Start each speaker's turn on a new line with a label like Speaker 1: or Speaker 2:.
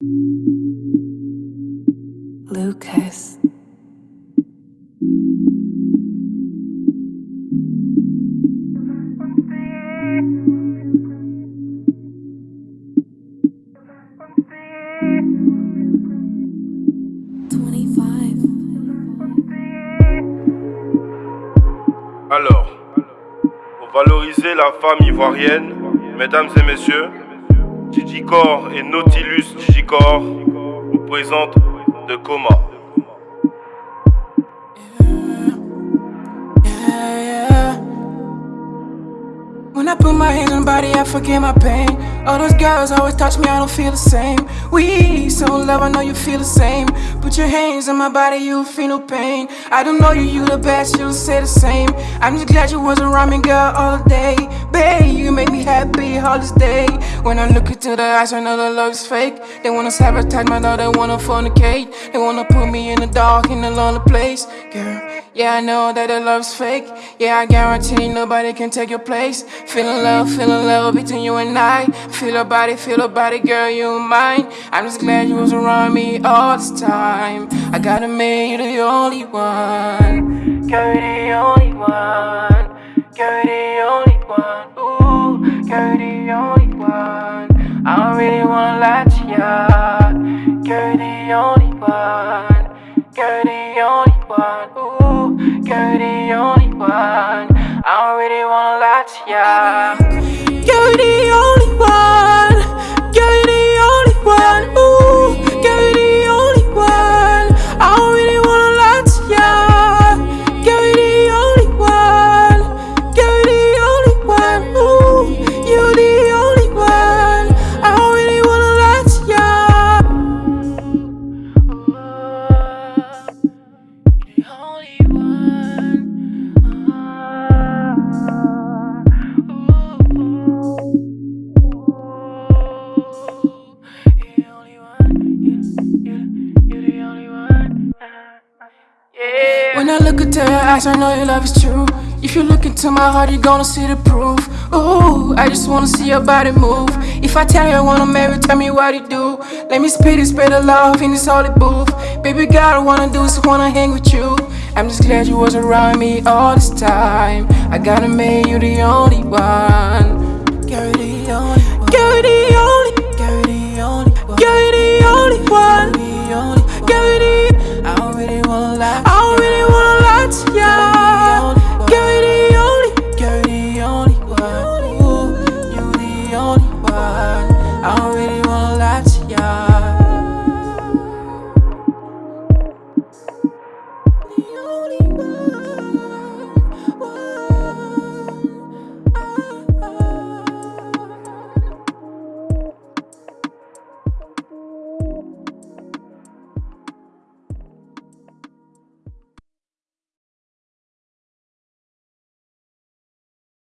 Speaker 1: Lucas.
Speaker 2: Alors, pour valoriser la femme ivoirienne, mesdames et messieurs, Digicor et Nautilus Digicor vous présentent De Coma.
Speaker 3: When I put my hands on body, I forget my pain. All those girls always touch me, I don't feel the same. We so love, I know you feel the same. Put your hands on my body, you'll feel no pain. I don't know you, you the best, you'll say the same. I'm just glad you was around me, girl, all day. Babe, you make me happy all this day. When I look into the eyes, I know the love's fake. They wanna sabotage my love, they wanna fornicate. They wanna put me in the dark, in a lonely place. Girl, yeah, I know that the love's fake. Yeah, I guarantee nobody can take your place. Feeling love, feeling love between you and I. Feel your body, feel your body, girl, you mine. I'm just glad you was around me all this time. I gotta make you the only one. Girl, you the only one. Girl, you the only one. Ooh, girl, you the only one. I don't really wanna lie to ya. Girl, you the only Ooh, girl, you the only one. I don't really wanna lie to ya. When I look into your eyes, I know your love is true. If you look into my heart, you're gonna see the proof. Ooh, I just wanna see your body move. If I tell you I wanna marry, tell me what you do. Let me spit it, spread the love in this holy booth. Baby girl, I wanna do is wanna hang with you. I'm just glad you was around me all this time. I gotta make you the only one.